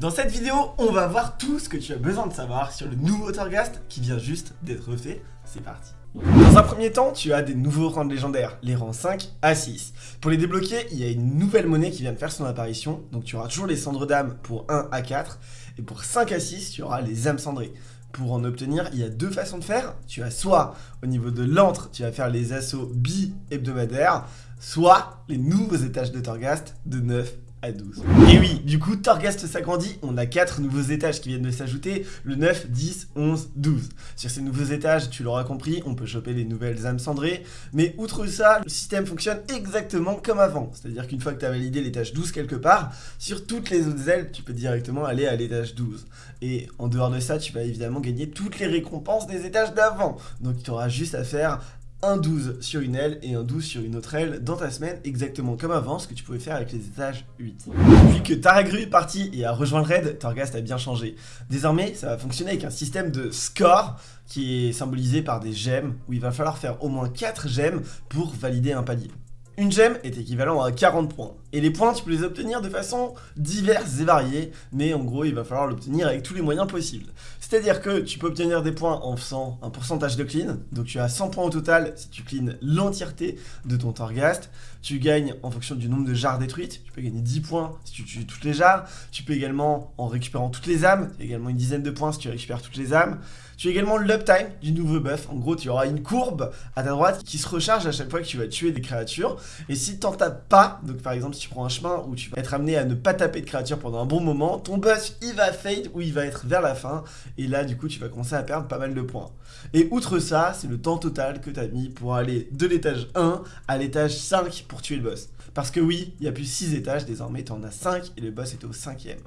Dans cette vidéo, on va voir tout ce que tu as besoin de savoir sur le nouveau Torghast qui vient juste d'être refait. C'est parti dans un premier temps, tu as des nouveaux rangs légendaires, les rangs 5 à 6. Pour les débloquer, il y a une nouvelle monnaie qui vient de faire son apparition, donc tu auras toujours les cendres d'âme pour 1 à 4, et pour 5 à 6, tu auras les âmes cendrées. Pour en obtenir, il y a deux façons de faire. Tu as soit au niveau de l'antre, tu vas faire les assauts bi-hebdomadaires, soit les nouveaux étages de Torghast de 9 12. Et oui, du coup, Torghast s'agrandit, on a 4 nouveaux étages qui viennent de s'ajouter, le 9, 10, 11, 12. Sur ces nouveaux étages, tu l'auras compris, on peut choper les nouvelles âmes cendrées, mais outre ça, le système fonctionne exactement comme avant. C'est-à-dire qu'une fois que tu as validé l'étage 12 quelque part, sur toutes les autres ailes, tu peux directement aller à l'étage 12. Et en dehors de ça, tu vas évidemment gagner toutes les récompenses des étages d'avant. Donc tu auras juste à faire un 12 sur une aile et un 12 sur une autre aile dans ta semaine, exactement comme avant, ce que tu pouvais faire avec les étages 8. Depuis que Taragru est parti et a rejoint le raid, Torghast a bien changé. Désormais, ça va fonctionner avec un système de score qui est symbolisé par des gemmes, où il va falloir faire au moins 4 gemmes pour valider un palier. Une gemme est équivalent à 40 points. Et les points, tu peux les obtenir de façon diverse et variée, mais en gros, il va falloir l'obtenir avec tous les moyens possibles. C'est-à-dire que tu peux obtenir des points en faisant un pourcentage de clean, donc tu as 100 points au total si tu clean l'entièreté de ton Torghast. Tu gagnes en fonction du nombre de jarres détruites, tu peux gagner 10 points si tu tues toutes les jarres. Tu peux également, en récupérant toutes les âmes, également une dizaine de points si tu récupères toutes les âmes. Tu as également l'uptime du nouveau buff. En gros, tu auras une courbe à ta droite qui se recharge à chaque fois que tu vas tuer des créatures. Et si t'en tapes pas, donc par exemple si tu prends un chemin où tu vas être amené à ne pas taper de créatures pendant un bon moment, ton buff il va fade ou il va être vers la fin. Et là du coup tu vas commencer à perdre pas mal de points. Et outre ça, c'est le temps total que tu as mis pour aller de l'étage 1 à l'étage 5 pour tuer le boss. Parce que oui, il y a plus 6 étages, désormais tu en as 5 et le boss est au 5ème.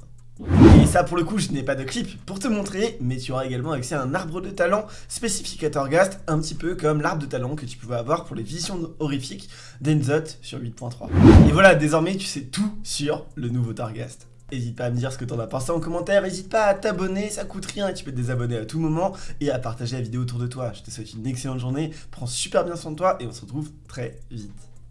Et ça pour le coup je n'ai pas de clip pour te montrer mais tu auras également accès à un arbre de talent spécifique à Torghast un petit peu comme l'arbre de talent que tu pouvais avoir pour les visions horrifiques d'Enzot sur 8.3 Et voilà désormais tu sais tout sur le nouveau Torghast N'hésite pas à me dire ce que t'en as pensé en commentaire, n'hésite pas à t'abonner, ça coûte rien, tu peux te désabonner à tout moment et à partager la vidéo autour de toi. Je te souhaite une excellente journée, prends super bien soin de toi et on se retrouve très vite.